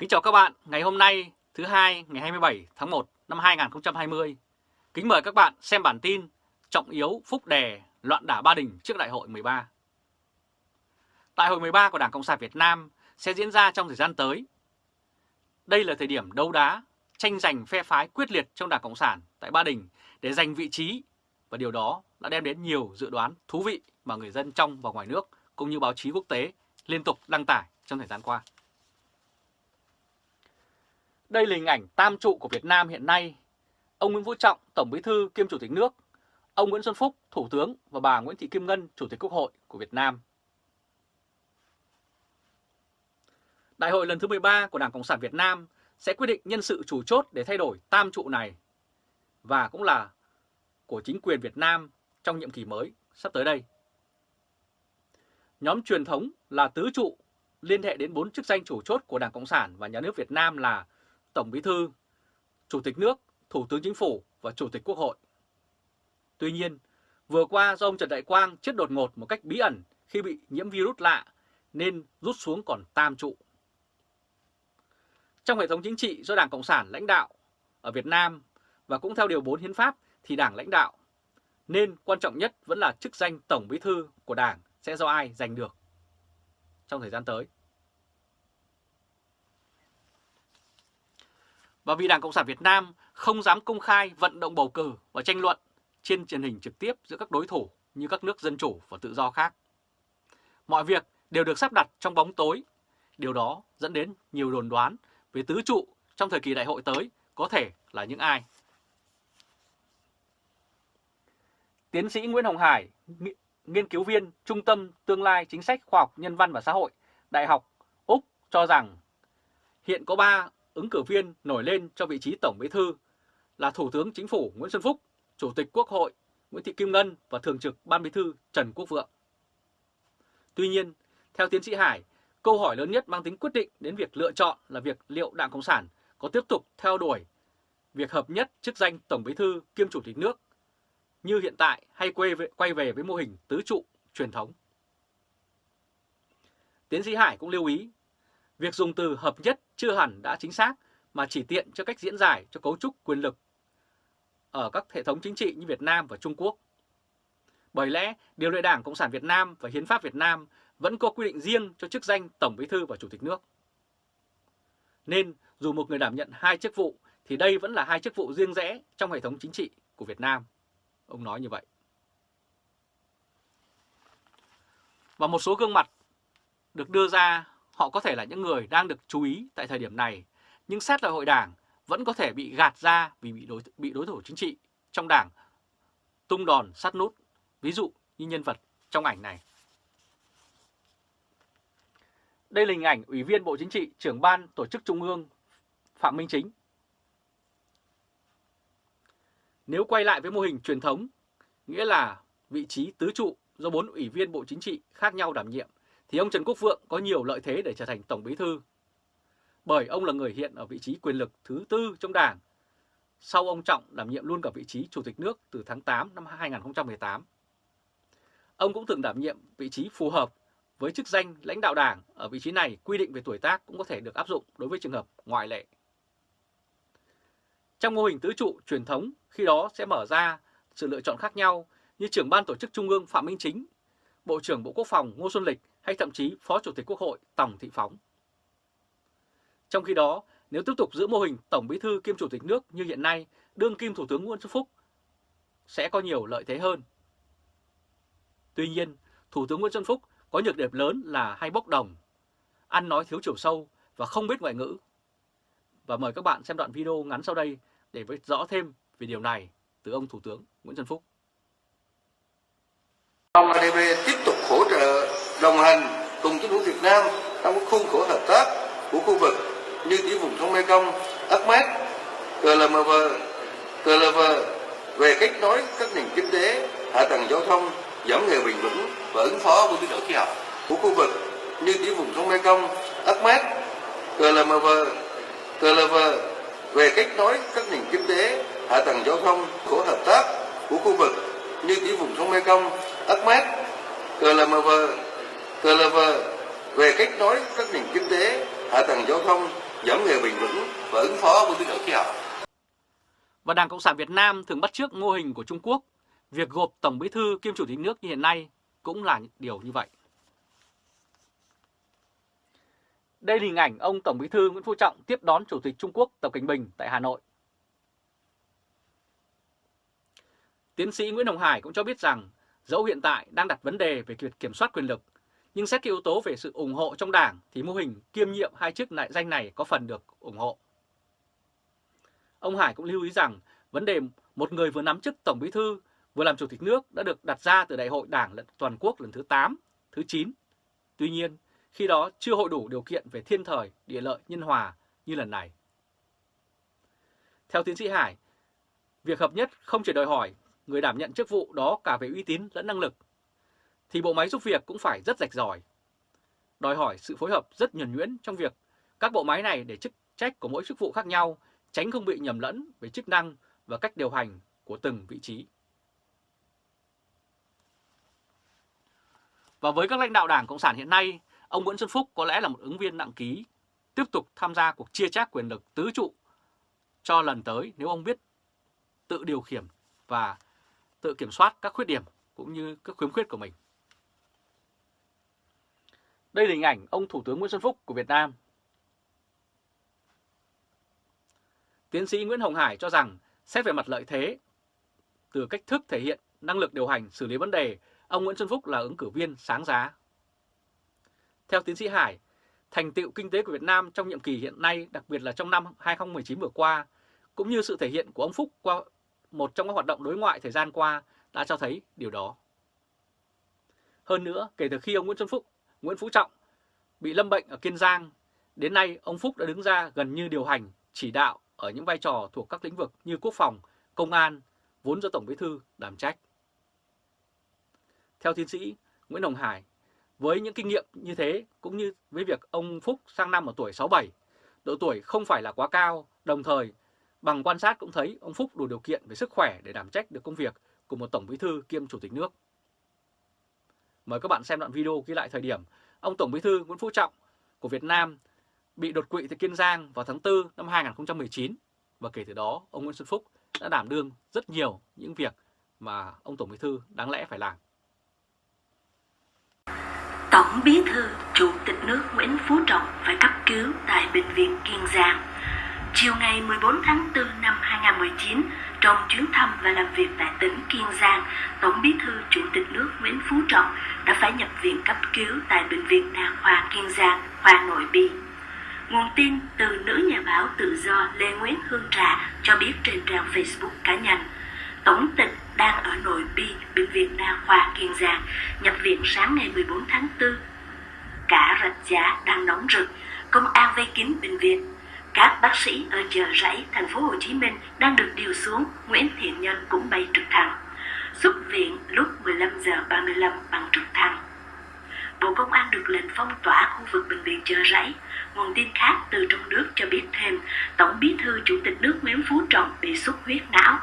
Kính chào các bạn, ngày hôm nay thứ hai ngày 27 tháng 1 năm 2020. Kính mời các bạn xem bản tin Trọng yếu Phúc Đè loạn đả Ba Đình trước Đại hội 13. Đại hội 13 của Đảng Cộng sản Việt Nam sẽ diễn ra trong thời gian tới. Đây là thời điểm đấu đá, tranh giành phe phái quyết liệt trong Đảng Cộng sản tại Ba Đình để giành vị trí và điều đó đã đem đến nhiều dự đoán thú vị mà người dân trong và ngoài nước cũng như báo chí quốc tế liên tục đăng tải trong thời gian qua. Đây là hình ảnh tam trụ của Việt Nam hiện nay. Ông Nguyễn Phú Trọng, Tổng Bí thư kiêm Chủ tịch nước, ông Nguyễn Xuân Phúc, Thủ tướng và bà Nguyễn Thị Kim Ngân, Chủ tịch Quốc hội của Việt Nam. Đại hội lần thứ 13 của Đảng Cộng sản Việt Nam sẽ quyết định nhân sự chủ chốt để thay đổi tam trụ này và cũng là của chính quyền Việt Nam trong nhiệm kỳ mới sắp tới đây. Nhóm truyền thống là tứ trụ liên hệ đến bốn chức danh chủ chốt của Đảng Cộng sản và Nhà nước Việt Nam là Tổng Bí thư, Chủ tịch nước, Thủ tướng Chính phủ và Chủ tịch Quốc hội. Tuy nhiên, vừa qua do ông Trần Đại Quang chết đột ngột một cách bí ẩn khi bị nhiễm virus lạ nên rút xuống còn tam trụ. Trong hệ thống chính trị do Đảng Cộng sản lãnh đạo ở Việt Nam và cũng theo Điều 4 Hiến pháp thì Đảng lãnh đạo, nên quan trọng nhất vẫn là chức danh Tổng Bí thư của Đảng sẽ do ai giành được trong thời gian tới. Và vì Đảng Cộng sản Việt Nam không dám công khai vận động bầu cử và tranh luận trên truyền hình trực tiếp giữa các đối thủ như các nước dân chủ và tự do khác. Mọi việc đều được sắp đặt trong bóng tối. Điều đó dẫn đến nhiều đồn đoán về tứ trụ trong thời kỳ đại hội tới có thể là những ai. Tiến sĩ Nguyễn Hồng Hải, nghiên cứu viên Trung tâm Tương lai Chính sách Khoa học Nhân văn và Xã hội, Đại học Úc cho rằng hiện có 3 ứng cử viên nổi lên cho vị trí Tổng Bí thư là Thủ tướng Chính phủ Nguyễn Xuân Phúc, Chủ tịch Quốc hội Nguyễn Thị Kim Ngân và Thường trực Ban Bí thư Trần Quốc Vượng. Tuy nhiên, theo tiến sĩ Hải, câu hỏi lớn nhất mang tính quyết định đến việc lựa chọn là việc liệu Đảng Cộng sản có tiếp tục theo đuổi việc hợp nhất chức danh Tổng Bí thư kiêm Chủ tịch nước như hiện tại hay quay về, quay về với mô hình tứ trụ truyền thống. Tiến sĩ Hải cũng lưu ý, việc dùng từ hợp nhất chưa hẳn đã chính xác mà chỉ tiện cho cách diễn giải cho cấu trúc quyền lực ở các hệ thống chính trị như Việt Nam và Trung Quốc. Bởi lẽ, Điều lệ Đảng Cộng sản Việt Nam và Hiến pháp Việt Nam vẫn có quy định riêng cho chức danh Tổng Bí thư và Chủ tịch nước. Nên, dù một người đảm nhận hai chức vụ thì đây vẫn là hai chức vụ riêng rẽ trong hệ thống chính trị của Việt Nam. Ông nói như vậy. Và một số gương mặt được đưa ra họ có thể là những người đang được chú ý tại thời điểm này, nhưng xét lại hội đảng vẫn có thể bị gạt ra vì bị đối, bị đối thủ chính trị trong đảng tung đòn sát nút, ví dụ như nhân vật trong ảnh này. Đây là hình ảnh Ủy viên Bộ Chính trị, trưởng ban tổ chức Trung ương Phạm Minh Chính Nếu quay lại với mô hình truyền thống, nghĩa là vị trí tứ trụ do bốn ủy viên Bộ Chính trị khác nhau đảm nhiệm, thì ông Trần Quốc Vượng có nhiều lợi thế để trở thành Tổng Bí Thư. Bởi ông là người hiện ở vị trí quyền lực thứ tư trong Đảng, sau ông Trọng đảm nhiệm luôn cả vị trí Chủ tịch nước từ tháng 8 năm 2018. Ông cũng từng đảm nhiệm vị trí phù hợp với chức danh lãnh đạo Đảng ở vị trí này quy định về tuổi tác cũng có thể được áp dụng đối với trường hợp ngoại lệ. Trong mô hình tứ trụ truyền thống, khi đó sẽ mở ra sự lựa chọn khác nhau như trưởng ban tổ chức Trung ương Phạm Minh Chính, Bộ trưởng Bộ Quốc phòng Ngô Xuân Lịch hay thậm chí Phó Chủ tịch Quốc hội Tòng Thị Phóng. Trong khi đó, nếu tiếp tục giữ mô hình Tổng Bí thư kiêm Chủ tịch nước như hiện nay, đương kim Thủ tướng Nguyễn Xuân Phúc sẽ có nhiều lợi thế hơn. Tuy nhiên, Thủ tướng Nguyễn Xuân Phúc có nhược điểm lớn là hay bốc đồng, ăn nói thiếu chiều sâu và không biết ngoại ngữ. Và mời các bạn xem đoạn video ngắn sau đây để biết rõ thêm về điều này từ ông Thủ tướng Nguyễn Xuân Phúc. Ông ADB tiếp tục hỗ trợ đồng hành cùng chính phủ Việt Nam trong các khuôn khổ hợp tác của khu vực như tiểu vùng sông Mekong, ACMED, CLMV, GLV về kết nối các nền kinh tế, hạ tầng giao thông, giảm nghèo bền vững và ứng phó với biến đổi khí hậu của khu vực như tiểu vùng sông Mekong, ACMED, CLMV, GLV về kết nối các nền kinh tế, hạ tầng giao thông của hợp tác của khu vực như tiểu vùng sông Mekong, ACMED, CLMV, GLV về kết nối các nền kinh tế, hạ tầng giao thông giảm nghèo bền vững và ứng phó với biến đổi khí hậu. Và Đảng Cộng sản Việt Nam thường bắt chước mô hình của Trung Quốc, việc gộp Tổng Bí thư kiêm Chủ tịch nước như hiện nay cũng là điều như vậy. Đây là hình ảnh ông Tổng Bí thư Nguyễn Phú Trọng tiếp đón Chủ tịch Trung Quốc Tập Cảnh Bình tại Hà Nội. Tiến sĩ Nguyễn Hồng Hải cũng cho biết rằng dẫu hiện tại đang đặt vấn đề về việc kiểm soát quyền lực, nhưng xét cái yếu tố về sự ủng hộ trong đảng thì mô hình kiêm nhiệm hai chức lại danh này có phần được ủng hộ. Ông Hải cũng lưu ý rằng vấn đề một người vừa nắm chức Tổng Bí thư vừa làm Chủ tịch nước đã được đặt ra từ Đại hội Đảng toàn quốc lần thứ 8, thứ 9. Tuy nhiên, khi đó chưa hội đủ điều kiện về thiên thời, địa lợi, nhân hòa như lần này. Theo tiến sĩ Hải, việc hợp nhất không chỉ đòi hỏi người đảm nhận chức vụ đó cả về uy tín lẫn năng lực, thì bộ máy giúp việc cũng phải rất rạch ròi. Đòi hỏi sự phối hợp rất nhuần nhuyễn trong việc các bộ máy này để chức trách của mỗi chức vụ khác nhau, tránh không bị nhầm lẫn về chức năng và cách điều hành của từng vị trí. Và với các lãnh đạo Đảng Cộng sản hiện nay, ông Nguyễn Xuân Phúc có lẽ là một ứng viên nặng ký, tiếp tục tham gia cuộc chia chác quyền lực tứ trụ cho lần tới nếu ông biết tự điều khiển và tự kiểm soát các khuyết điểm cũng như các khuyếm khuyết của mình. Đây là hình ảnh ông Thủ tướng Nguyễn Xuân Phúc của Việt Nam. Tiến sĩ Nguyễn Hồng Hải cho rằng xét về mặt lợi thế, từ cách thức thể hiện năng lực điều hành xử lý vấn đề, ông Nguyễn Xuân Phúc là ứng cử viên sáng giá. Theo tiến sĩ Hải, thành tựu kinh tế của Việt Nam trong nhiệm kỳ hiện nay, đặc biệt là trong năm 2019 vừa qua, cũng như sự thể hiện của ông Phúc qua một trong các hoạt động đối ngoại thời gian qua đã cho thấy điều đó. Hơn nữa, kể từ khi ông Nguyễn Xuân Phúc, Nguyễn Phú Trọng bị lâm bệnh ở Kiên Giang, đến nay ông Phúc đã đứng ra gần như điều hành, chỉ đạo ở những vai trò thuộc các lĩnh vực như quốc phòng, công an, vốn do Tổng Bí Thư đảm trách. Theo tiến sĩ Nguyễn Hồng Hải, với những kinh nghiệm như thế cũng như với việc ông Phúc sang năm ở tuổi 67, độ tuổi không phải là quá cao, đồng thời bằng quan sát cũng thấy ông Phúc đủ điều kiện về sức khỏe để đảm trách được công việc của một Tổng Bí Thư kiêm Chủ tịch nước. Mời các bạn xem đoạn video ghi lại thời điểm ông Tổng Bí thư Nguyễn Phú Trọng của Việt Nam bị đột quỵ tại Kiên Giang vào tháng 4 năm 2019 và kể từ đó ông Nguyễn Xuân Phúc đã đảm đương rất nhiều những việc mà ông Tổng Bí thư đáng lẽ phải làm. Tổng Bí thư Chủ tịch nước Nguyễn Phú Trọng phải cấp cứu tại Bệnh viện Kiên Giang. Chiều ngày 14 tháng 4 năm 2019, trong chuyến thăm và làm việc tại tỉnh Kiên Giang, Tổng Bí thư Chủ tịch nước Nguyễn Phú Trọng đã phải nhập viện cấp cứu tại Bệnh viện Đa khoa Kiên Giang, khoa nội bi. Nguồn tin từ nữ nhà báo tự do Lê Nguyễn Hương Trà cho biết trên trang Facebook cá nhân, Tổng tịch đang ở nội bi Bệnh viện Đa khoa Kiên Giang, nhập viện sáng ngày 14 tháng 4. Cả rạch giá đang nóng rực, công an vây kín bệnh viện các bác sĩ ở chợ rẫy thành phố Hồ Chí Minh đang được điều xuống, Nguyễn Thiện Nhân cũng bay trực thăng. Xuất viện lúc 15 giờ 35 bằng trực thăng. Bộ Công an được lệnh phong tỏa khu vực bệnh viện chợ rẫy. Nguồn tin khác từ trong nước cho biết thêm, Tổng bí thư Chủ tịch nước Nguyễn Phú Trọng bị xuất huyết não.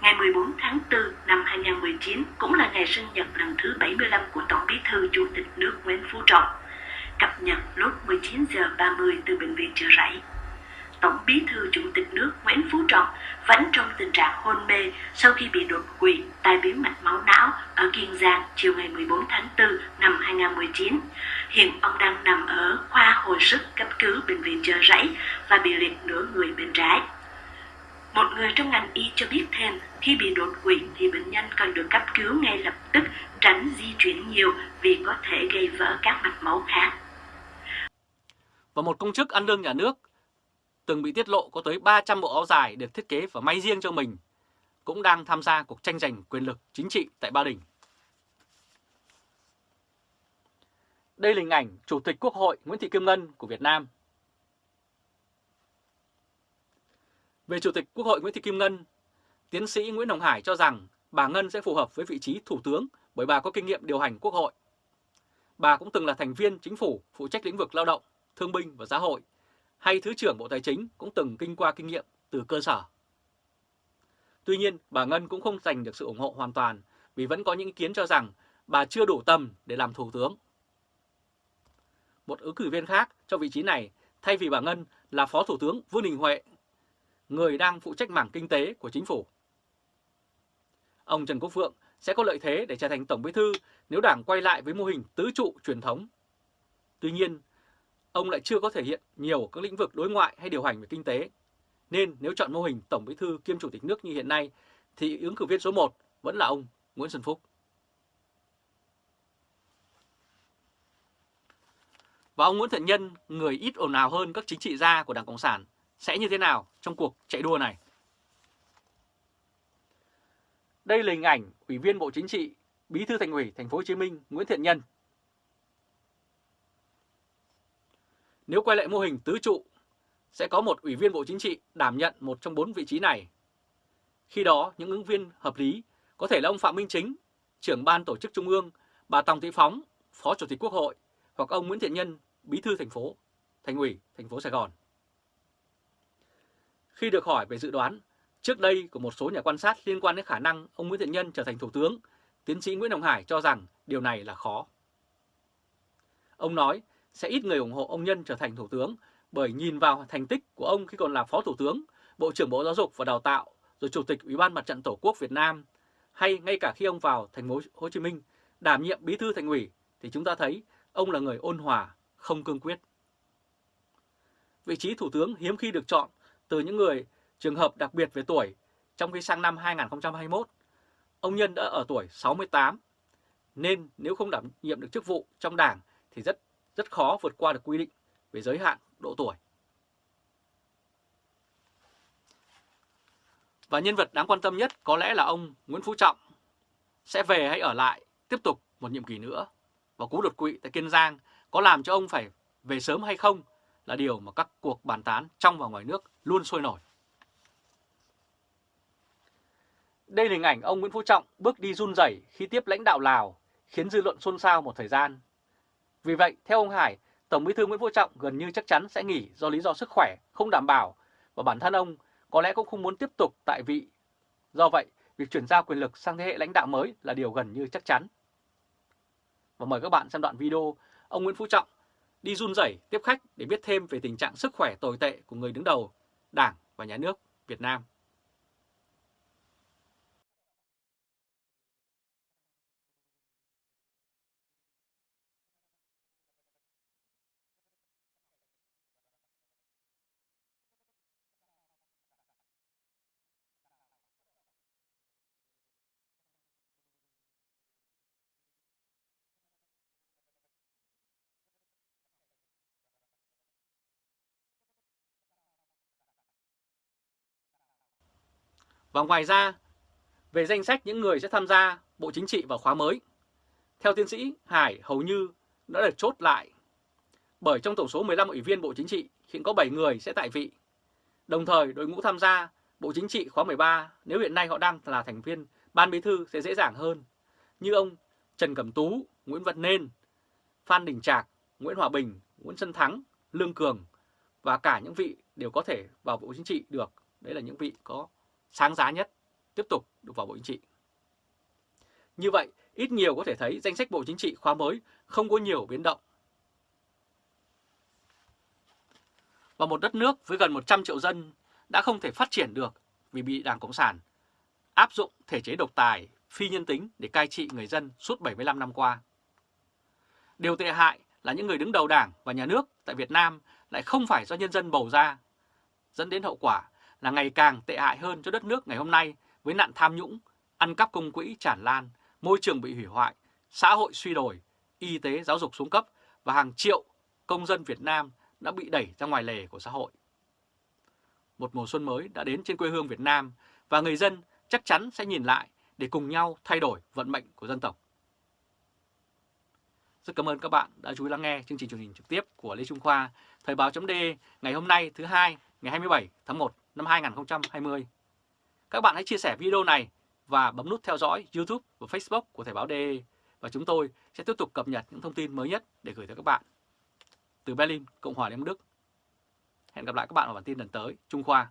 Ngày 14 tháng 4 năm 2019 cũng là ngày sinh nhật lần thứ 75 của Tổng bí thư Chủ tịch nước Nguyễn Phú Trọng cập nhật lúc 19 giờ 30 từ bệnh viện chợ rẫy. Tổng bí thư Chủ tịch nước Nguyễn Phú Trọng vẫn trong tình trạng hôn mê sau khi bị đột quỵ tai biến mạch máu não ở Kiên Giang chiều ngày 14 tháng 4 năm 2019. Hiện ông đang nằm ở khoa hồi sức cấp cứu bệnh viện chợ rẫy và bị liệt nửa người bên trái. Một người trong ngành y cho biết thêm, khi bị đột quỵ thì bệnh nhân cần được cấp cứu ngay lập tức, tránh di chuyển nhiều vì có thể gây vỡ các mạch máu khác. Và một công chức ăn lương nhà nước từng bị tiết lộ có tới 300 bộ áo dài được thiết kế và may riêng cho mình, cũng đang tham gia cuộc tranh giành quyền lực chính trị tại Ba Đình. Đây là hình ảnh Chủ tịch Quốc hội Nguyễn Thị Kim Ngân của Việt Nam. Về Chủ tịch Quốc hội Nguyễn Thị Kim Ngân, tiến sĩ Nguyễn Hồng Hải cho rằng bà Ngân sẽ phù hợp với vị trí Thủ tướng bởi bà có kinh nghiệm điều hành Quốc hội. Bà cũng từng là thành viên chính phủ phụ trách lĩnh vực lao động, thương binh và xã hội hay Thứ trưởng Bộ Tài chính cũng từng kinh qua kinh nghiệm từ cơ sở. Tuy nhiên, bà Ngân cũng không giành được sự ủng hộ hoàn toàn vì vẫn có những ý kiến cho rằng bà chưa đủ tầm để làm Thủ tướng. Một ứng cử viên khác cho vị trí này, thay vì bà Ngân là Phó Thủ tướng Vương Đình Huệ, người đang phụ trách mảng kinh tế của chính phủ. Ông Trần Quốc Phượng sẽ có lợi thế để trở thành Tổng Bí thư nếu Đảng quay lại với mô hình tứ trụ truyền thống. Tuy nhiên, ông lại chưa có thể hiện nhiều các lĩnh vực đối ngoại hay điều hành về kinh tế. Nên nếu chọn mô hình Tổng Bí thư kiêm Chủ tịch nước như hiện nay thì ứng cử viên số 1 vẫn là ông Nguyễn Xuân Phúc. Và ông Nguyễn Thiện Nhân, người ít ồn ào hơn các chính trị gia của Đảng Cộng sản, sẽ như thế nào trong cuộc chạy đua này? Đây là hình ảnh Ủy viên Bộ Chính trị, Bí thư Thành ủy Thành phố Hồ Chí Minh Nguyễn Thiện Nhân. Nếu quay lại mô hình tứ trụ, sẽ có một Ủy viên Bộ Chính trị đảm nhận một trong bốn vị trí này. Khi đó, những ứng viên hợp lý có thể là ông Phạm Minh Chính, trưởng ban tổ chức Trung ương, bà Tòng Thị Phóng, Phó Chủ tịch Quốc hội, hoặc ông Nguyễn Thiện Nhân, Bí thư thành phố, Thành ủy thành phố Sài Gòn. Khi được hỏi về dự đoán trước đây của một số nhà quan sát liên quan đến khả năng ông Nguyễn Thiện Nhân trở thành thủ tướng, tiến sĩ Nguyễn Hồng Hải cho rằng điều này là khó. Ông nói sẽ ít người ủng hộ ông Nhân trở thành thủ tướng bởi nhìn vào thành tích của ông khi còn là phó thủ tướng, bộ trưởng Bộ Giáo dục và Đào tạo, rồi chủ tịch Ủy ban Mặt trận Tổ quốc Việt Nam, hay ngay cả khi ông vào thành phố Hồ Chí Minh đảm nhiệm bí thư thành ủy thì chúng ta thấy ông là người ôn hòa, không cương quyết. Vị trí thủ tướng hiếm khi được chọn từ những người trường hợp đặc biệt về tuổi, trong khi sang năm 2021, ông Nhân đã ở tuổi 68, nên nếu không đảm nhiệm được chức vụ trong đảng thì rất rất khó vượt qua được quy định về giới hạn độ tuổi. Và nhân vật đáng quan tâm nhất có lẽ là ông Nguyễn Phú Trọng sẽ về hay ở lại tiếp tục một nhiệm kỳ nữa. Và cú đột quỵ tại Kiên Giang có làm cho ông phải về sớm hay không là điều mà các cuộc bàn tán trong và ngoài nước luôn sôi nổi. Đây là hình ảnh ông Nguyễn Phú Trọng bước đi run rẩy khi tiếp lãnh đạo Lào, khiến dư luận xôn xao một thời gian. Vì vậy, theo ông Hải, Tổng Bí thư Nguyễn Phú Trọng gần như chắc chắn sẽ nghỉ do lý do sức khỏe không đảm bảo và bản thân ông có lẽ cũng không muốn tiếp tục tại vị. Do vậy, việc chuyển giao quyền lực sang thế hệ lãnh đạo mới là điều gần như chắc chắn. Và mời các bạn xem đoạn video ông Nguyễn Phú Trọng đi run rẩy tiếp khách để biết thêm về tình trạng sức khỏe tồi tệ của người đứng đầu Đảng và Nhà nước Việt Nam. Và ngoài ra, về danh sách những người sẽ tham gia Bộ Chính trị vào khóa mới, theo tiến sĩ Hải hầu như đã được chốt lại. Bởi trong tổng số 15 ủy viên Bộ Chính trị, hiện có 7 người sẽ tại vị. Đồng thời, đội ngũ tham gia Bộ Chính trị khóa 13 nếu hiện nay họ đang là thành viên Ban Bí thư sẽ dễ dàng hơn. Như ông Trần Cẩm Tú, Nguyễn Văn Nên, Phan Đình Trạc, Nguyễn Hòa Bình, Nguyễn Xuân Thắng, Lương Cường và cả những vị đều có thể vào Bộ Chính trị được. Đấy là những vị có sáng giá nhất tiếp tục được vào Bộ Chính trị. Như vậy, ít nhiều có thể thấy danh sách Bộ Chính trị khóa mới không có nhiều biến động. Và một đất nước với gần 100 triệu dân đã không thể phát triển được vì bị Đảng Cộng sản áp dụng thể chế độc tài, phi nhân tính để cai trị người dân suốt 75 năm qua. Điều tệ hại là những người đứng đầu đảng và nhà nước tại Việt Nam lại không phải do nhân dân bầu ra, dẫn đến hậu quả là ngày càng tệ hại hơn cho đất nước ngày hôm nay với nạn tham nhũng, ăn cắp công quỹ tràn lan, môi trường bị hủy hoại, xã hội suy đồi, y tế giáo dục xuống cấp và hàng triệu công dân Việt Nam đã bị đẩy ra ngoài lề của xã hội. Một mùa xuân mới đã đến trên quê hương Việt Nam và người dân chắc chắn sẽ nhìn lại để cùng nhau thay đổi vận mệnh của dân tộc. Rất cảm ơn các bạn đã chú ý lắng nghe chương trình truyền hình trực tiếp của Lê Trung Khoa, Thời báo.de ngày hôm nay thứ hai ngày 27 tháng 1 năm 2020. Các bạn hãy chia sẻ video này và bấm nút theo dõi YouTube và Facebook của Thời báo DE và chúng tôi sẽ tiếp tục cập nhật những thông tin mới nhất để gửi tới các bạn. Từ Berlin, Cộng hòa Liên bang Đức. Hẹn gặp lại các bạn ở bản tin lần tới. Trung Khoa